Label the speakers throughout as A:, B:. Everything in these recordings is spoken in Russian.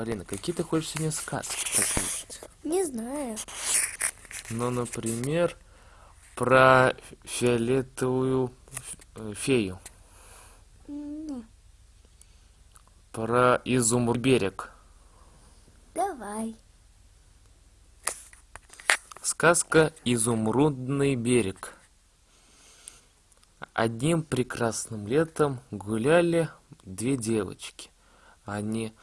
A: Полина, какие ты хочешь сегодня сказки послушать?
B: Не знаю.
A: Ну, например, про фиолетовую э, фею.
B: Ну,
A: Про изумруд берег.
B: давай.
A: Сказка «Изумрудный берег». Одним прекрасным летом гуляли две девочки. Они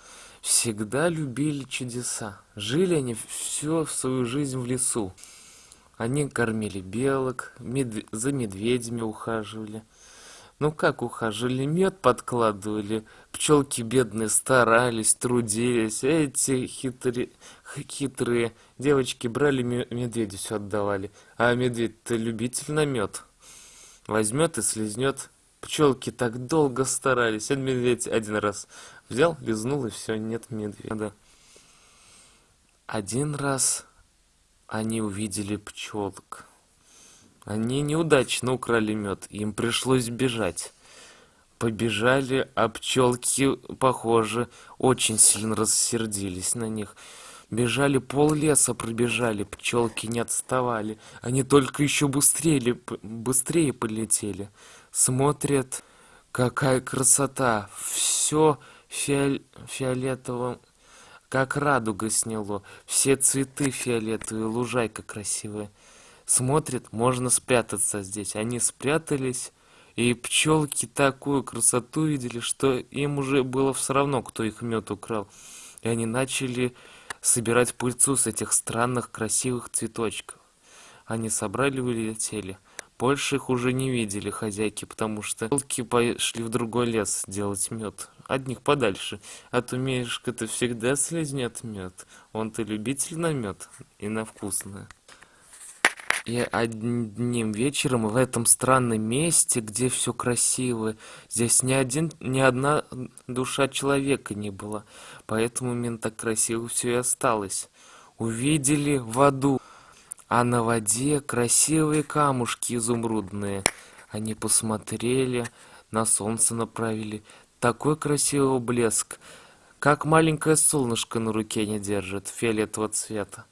A: всегда любили чудеса. Жили они всю свою жизнь в лесу. Они кормили белок, мед- за медведями ухаживали. Ну как ухаживали, мед подкладывали, пчелки бедные старались, трудились, эти хитрые, хитрые девочки брали ме- медведю все отдавали. А медведь-то любитель на мед. Возьмет и слезнет. Пчелки так долго старались, а медведь один раз взял, лизнул и все, нет медведя. Один раз они увидели пчелок. Они неудачно украли мед, им пришлось бежать. Побежали, а пчелки, похоже, очень сильно рассердились на них. Бежали, пол леса пробежали, пчелки не отставали. Они только еще быстрее, быстрее полетели. Смотрят, какая красота. Все фиолетовым, как радуга сняло. Все цветы фиолетовые, лужайка красивая. Смотрит, можно спрятаться здесь. Они спрятались, и пчелки такую красоту видели, что им уже было все равно, кто их мед украл. И они начали собирать пыльцу с этих странных красивых цветочков. Они собрали и улетели. Больше их уже не видели хозяйки, потому что пчелки пошли в другой лес делать мед. От них подальше. А то Мишка-то всегда слезнет мед. Он-то любитель на мед и на вкусное. И одним вечером в этом странном месте, где все красиво, здесь ни один, ни одна душа человека не было, поэтому именно так красиво все и осталось. Увидели воду, а на воде красивые камушки изумрудные. Они посмотрели, на солнце направили. Такой красивый блеск, как маленькое солнышко на руке не держит, фиолетового цвета.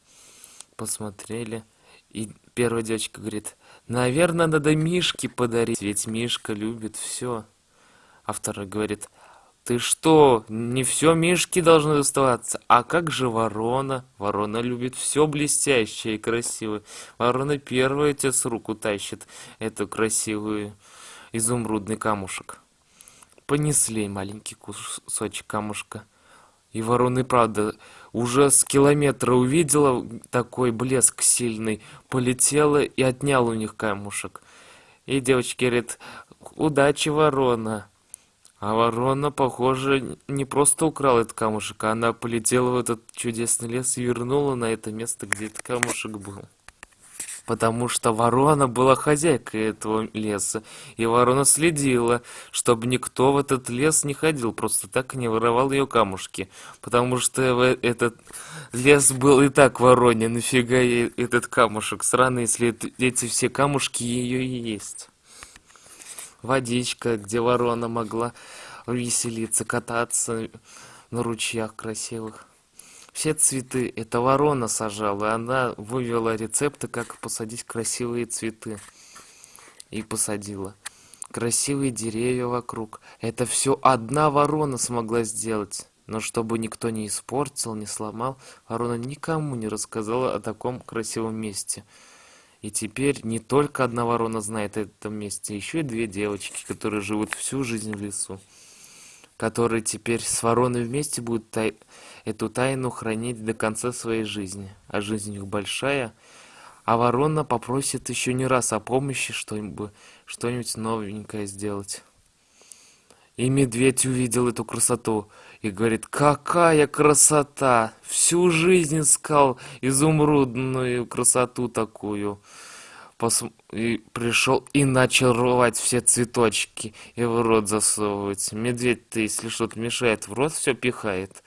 A: Посмотрели, и первая девочка говорит, наверное, надо Мишке подарить, ведь Мишка любит все. А вторая говорит, ты что, не все Мишке должно доставаться, а как же ворона? Ворона любит все блестящее и красивое. Ворона первая тебе с руку тащит эту красивую изумрудный камушек. Понесли маленький кусочек камушка. И ворона правда уже с километра увидела такой блеск сильный, полетела и отняла у них камушек. И девочки говорят, удачи, ворона. А ворона, похоже, не просто украла этот камушек, а она полетела в этот чудесный лес и вернула на это место, где этот камушек был. Потому что ворона была хозяйкой этого леса, и ворона следила, чтобы никто в этот лес не ходил, просто так и не воровал ее камушки. Потому что в этот лес был и так вороне, нафига ей этот камушек? Странно, если эти все камушки ее и есть. Водичка, где ворона могла веселиться, кататься на ручьях красивых. Все цветы это ворона сажала, и она вывела рецепты, как посадить красивые цветы. И посадила. Красивые деревья вокруг. Это все одна ворона смогла сделать. Но чтобы никто не испортил, не сломал, ворона никому не рассказала о таком красивом месте. И теперь не только одна ворона знает о этом месте, еще и две девочки, которые живут всю жизнь в лесу, которые теперь с вороной вместе будут тай- эту тайну хранить до конца своей жизни. А жизнь у них большая, а ворона попросит еще не раз о помощи, что-нибудь, что-нибудь новенькое сделать. И медведь увидел эту красоту и говорит, какая красота! Всю жизнь искал изумрудную красоту такую. Пос- И пришел и начал рвать все цветочки и в рот засовывать. Медведь-то, если что-то мешает, в рот все пихает.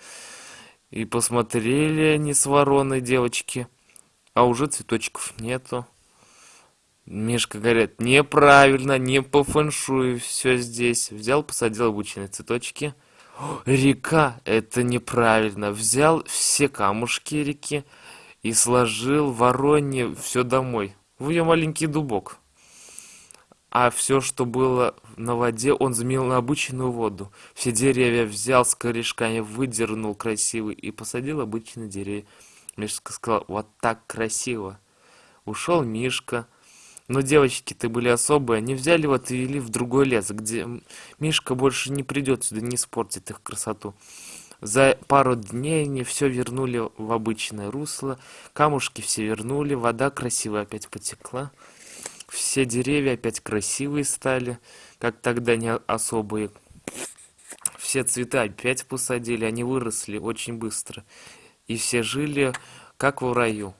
A: И посмотрели они с вороной девочки, а уже цветочков нету. Мишка говорит, неправильно, не по фэншую все здесь. Взял, посадил обычные цветочки. Река, это неправильно. Взял все камушки реки и сложил вороне все домой. В ее маленький дубок. А все, что было на воде, он заменил на обычную воду. Все деревья взял с корешками, выдернул красивый и посадил обычные деревья. Мишка сказал, вот так красиво. Ушел Мишка. Но девочки-то были особые, они взяли его и вели в другой лес, где Мишка больше не придет сюда, не испортит их красоту. За пару дней они все вернули в обычное русло, камушки все вернули, вода красивая опять потекла, все деревья опять красивые стали, как тогда не особые. Все цветы опять посадили, они выросли очень быстро, и все жили как в раю.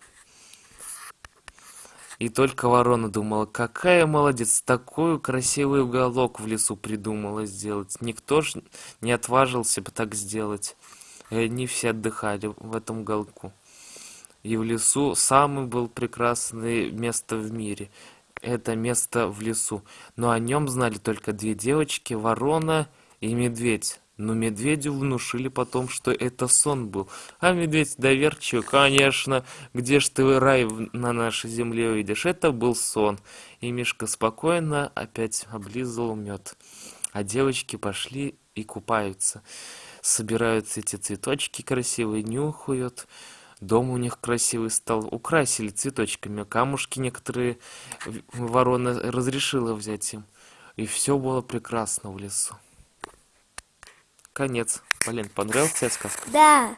A: И только ворона думала, какая молодец, такой красивый уголок в лесу придумала сделать. Никто ж не отважился бы так сделать. И они все отдыхали в этом уголку. И в лесу самый был прекрасное место в мире. Это место в лесу. Но о нем знали только две девочки, ворона и медведь. Но медведю внушили потом, что это сон был. А медведь доверчивый, конечно, где ж ты рай на нашей земле увидишь? Это был сон. И Мишка спокойно опять облизывал мед. А девочки пошли и купаются. Собирают эти цветочки красивые, нюхают. Дом у них красивый стал. Украсили цветочками. Камушки некоторые ворона разрешила взять им. И все было прекрасно в лесу. Конец. Полин, понравилась тебе сказка?
B: Да.